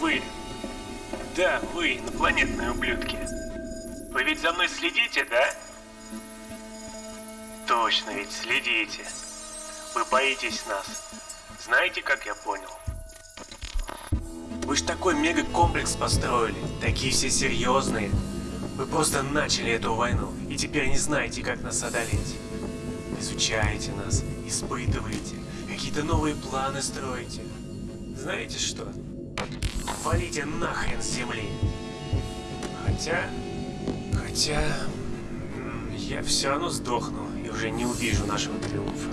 Вы. Да, вы, инопланетные ублюдки. Вы ведь за мной следите, да? Точно ведь следите. Вы боитесь нас. Знаете, как я понял? Вы ж такой мегакомплекс построили, такие все серьезные. Вы просто начали эту войну, и теперь не знаете, как нас одолеть. Изучаете нас, испытываете, какие-то новые планы строите. Знаете что? Валите нахрен с земли. Хотя... Хотя... Я все равно сдохну и уже не увижу нашего триумфа.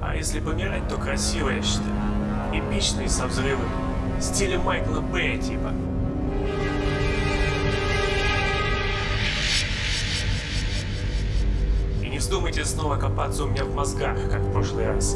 А если помирать, то красиво, я считаю. Эпичный со взрывами. Стиля Майкла Бэя типа. Вздумайте снова копаться у меня в мозгах, как в прошлый раз.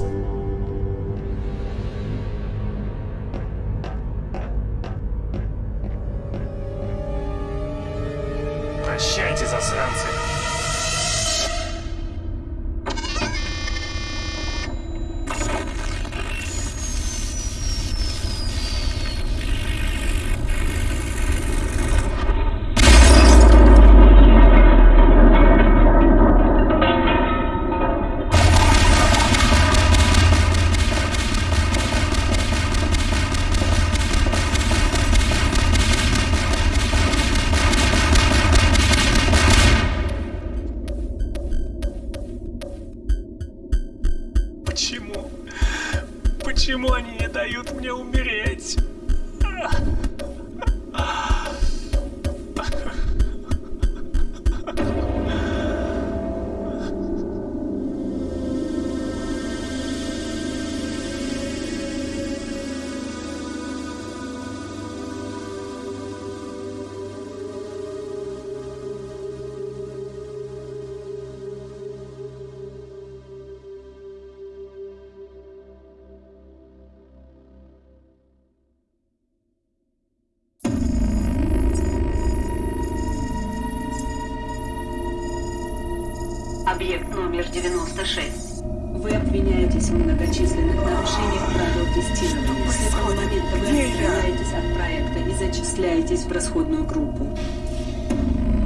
Номер 96. Вы обвиняетесь в многочисленных нарушениях правил тестирования. С этого момента вы отстраняетесь от проекта и зачисляетесь в расходную группу.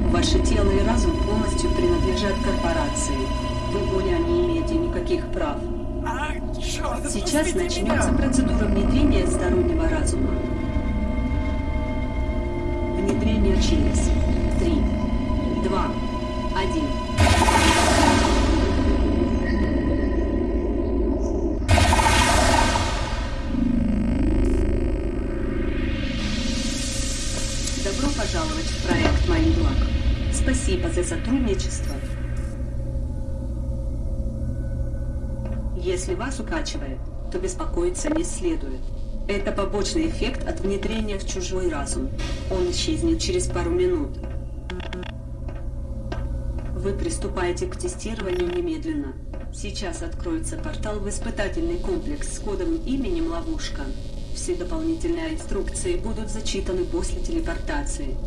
Ваше тело и разум полностью принадлежат корпорации. Вы более не имеете никаких прав. Сейчас начнется процедура внедрения стороннего разума. Внедрение через 3, 2, пожаловать в проект Майнблак. Спасибо за сотрудничество. Если вас укачивает, то беспокоиться не следует. Это побочный эффект от внедрения в чужой разум. Он исчезнет через пару минут. Вы приступаете к тестированию немедленно. Сейчас откроется портал в испытательный комплекс с кодовым именем «Ловушка». Все дополнительные инструкции будут зачитаны после телепортации.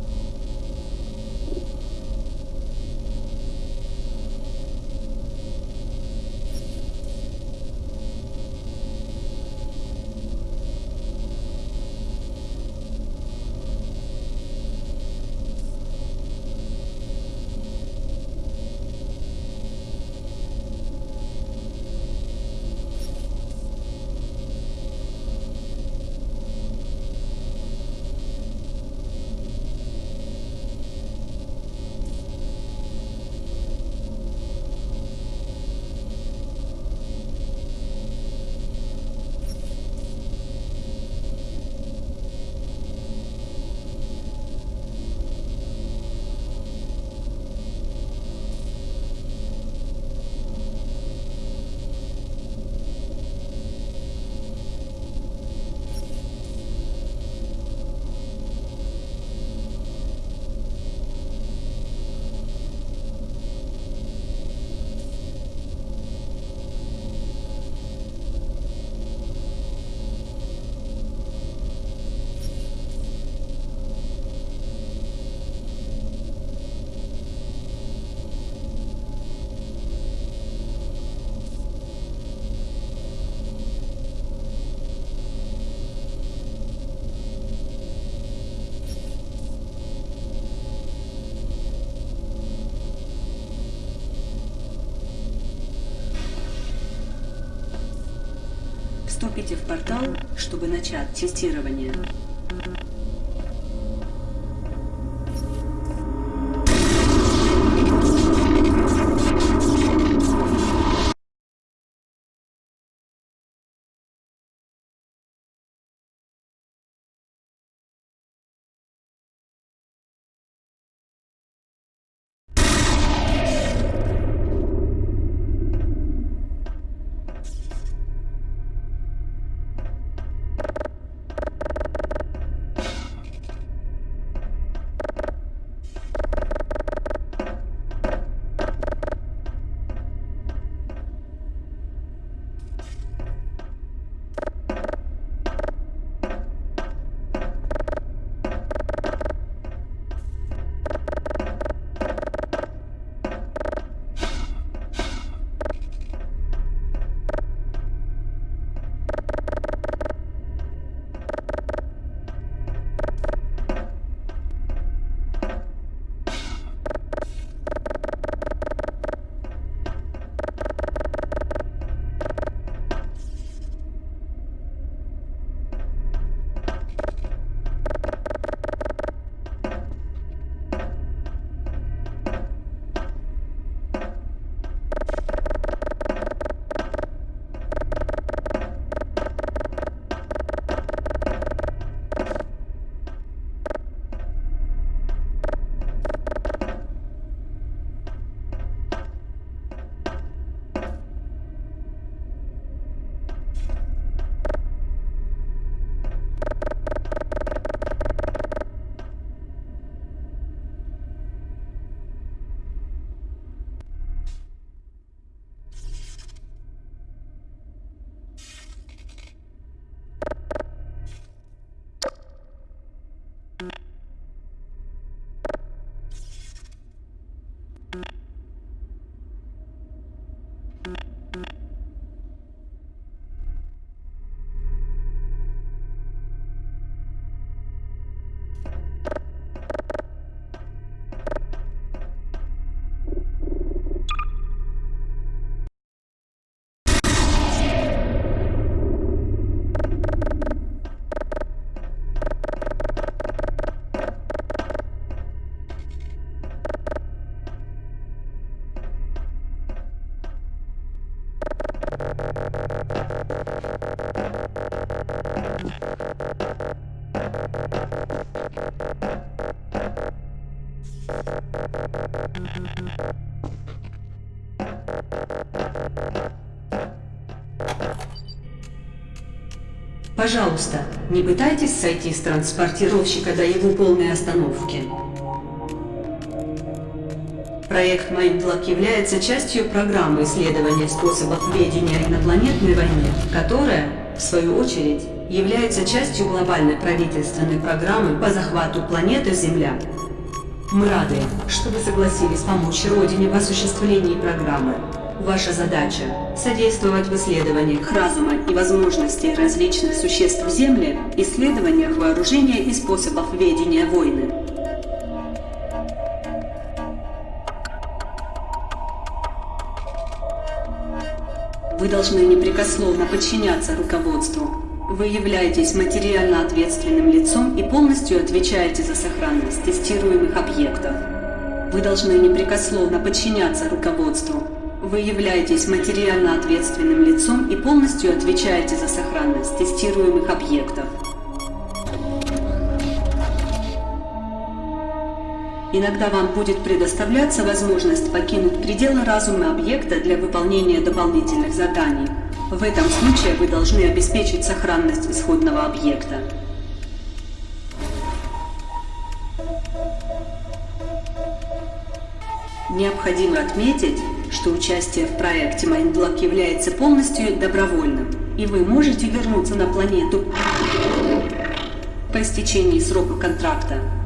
Вступите в портал, чтобы начать тестирование. Пожалуйста, не пытайтесь сойти с транспортировщика до его полной остановки. Проект Mindlock является частью программы исследования способов ведения инопланетной войны, которая, в свою очередь, является частью глобальной правительственной программы по захвату планеты Земля. Мы рады, что вы согласились помочь Родине в осуществлении программы. Ваша задача – содействовать в исследованиях разума и возможностей различных существ Земли, исследованиях вооружения и способов ведения войны. Вы должны непрекословно подчиняться руководству. Вы являетесь материально ответственным лицом и полностью отвечаете за сохранность тестируемых объектов. Вы должны непрекословно подчиняться руководству. Вы являетесь материально ответственным лицом и полностью отвечаете за сохранность тестируемых объектов. Иногда вам будет предоставляться возможность покинуть пределы разума объекта для выполнения дополнительных заданий. В этом случае вы должны обеспечить сохранность исходного объекта. Необходимо отметить, что участие в проекте Майнблок является полностью добровольным, и вы можете вернуться на планету по истечении срока контракта.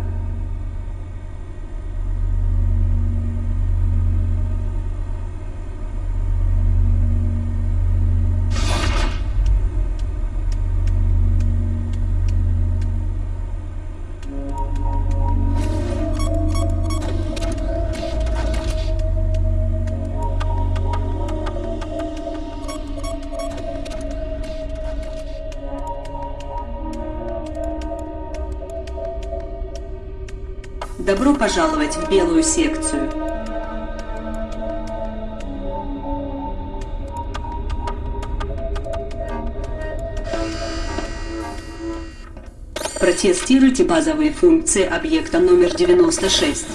Добро пожаловать в белую секцию. Протестируйте базовые функции объекта номер 96.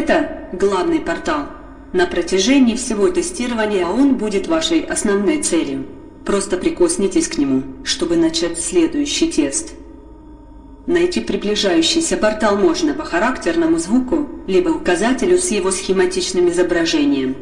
Это главный портал. На протяжении всего тестирования он будет вашей основной целью. Просто прикоснитесь к нему, чтобы начать следующий тест. Найти приближающийся портал можно по характерному звуку, либо указателю с его схематичным изображением.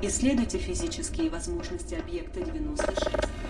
Исследуйте физические возможности объекта 96.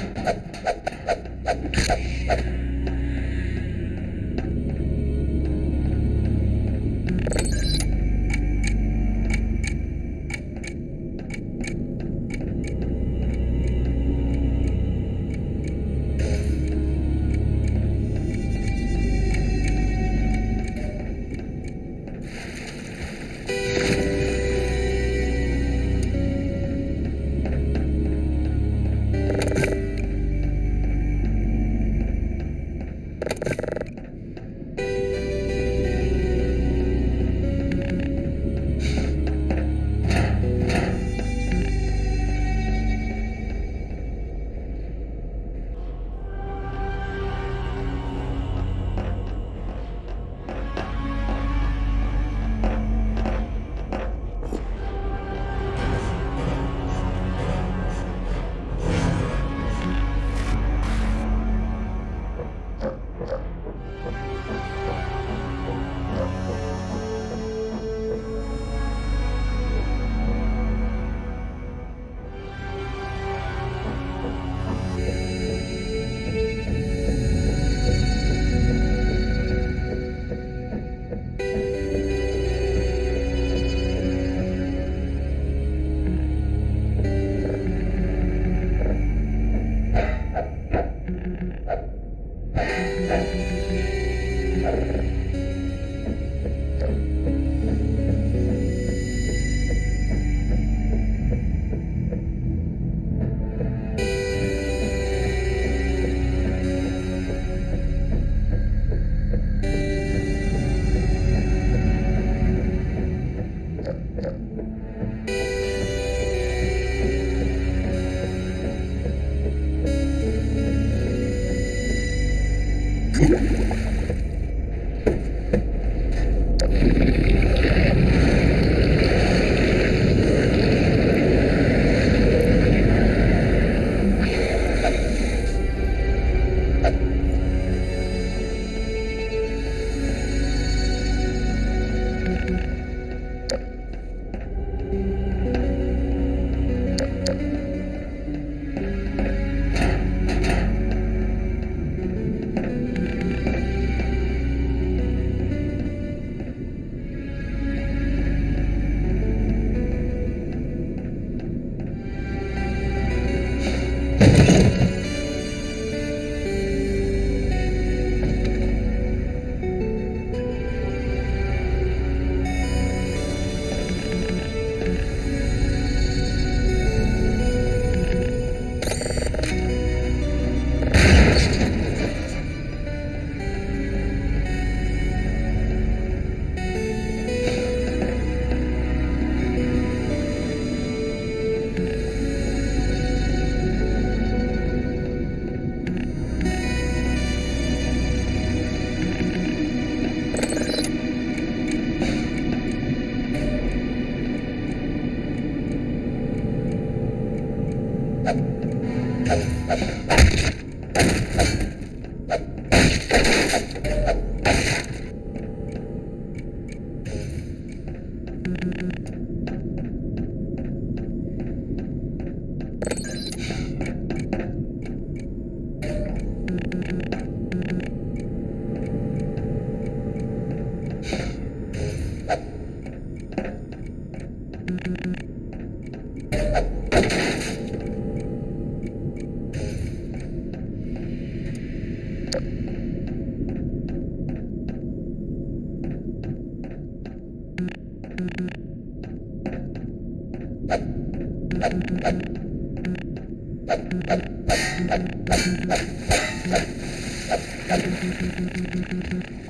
Thank you. Thank you.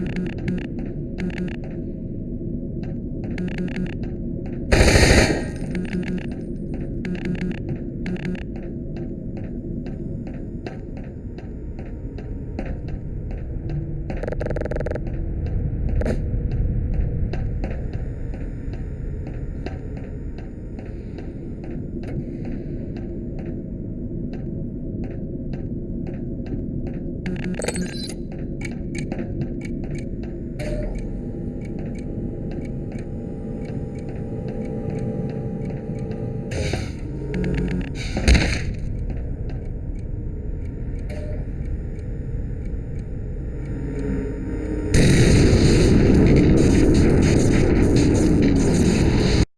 Thank you.